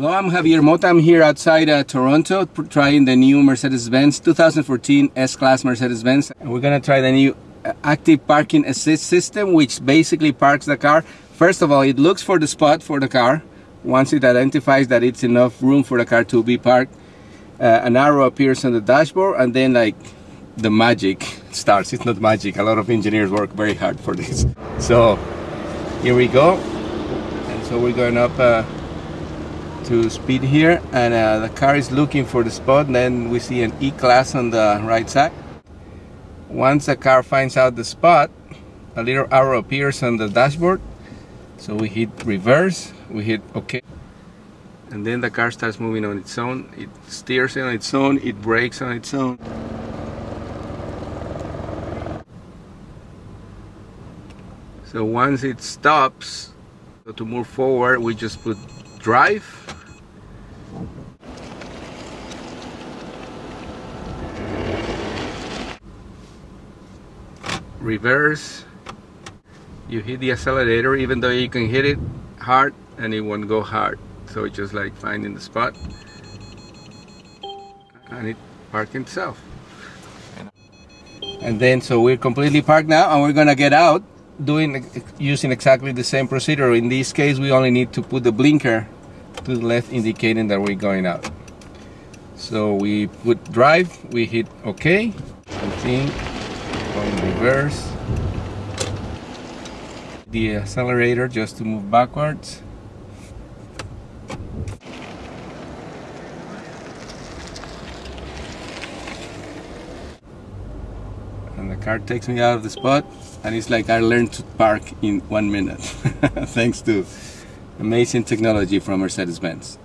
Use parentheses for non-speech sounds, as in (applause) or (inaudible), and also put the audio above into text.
I'm Javier Mota. I'm here outside uh, Toronto trying the new Mercedes-Benz 2014 S-Class Mercedes-Benz. We're gonna try the new uh, active parking assist system, which basically parks the car. First of all, it looks for the spot for the car. Once it identifies that it's enough room for the car to be parked, uh, an arrow appears on the dashboard and then like the magic starts. It's not magic. A lot of engineers work very hard for this. So here we go. And so we're going up uh, to speed here and uh, the car is looking for the spot and then we see an E-Class on the right side. Once the car finds out the spot, a little arrow appears on the dashboard. So we hit reverse, we hit OK. And then the car starts moving on its own. It steers on its own, it brakes on its own. So once it stops, to move forward, we just put drive reverse. You hit the accelerator even though you can hit it hard and it won't go hard. So it's just like finding the spot. And it parked itself. And then so we're completely parked now and we're gonna get out doing using exactly the same procedure. In this case we only need to put the blinker to the left indicating that we're going out. So we put drive we hit ok continue going reverse. The accelerator just to move backwards. And the car takes me out of the spot and it's like I learned to park in one minute. (laughs) Thanks to amazing technology from Mercedes-Benz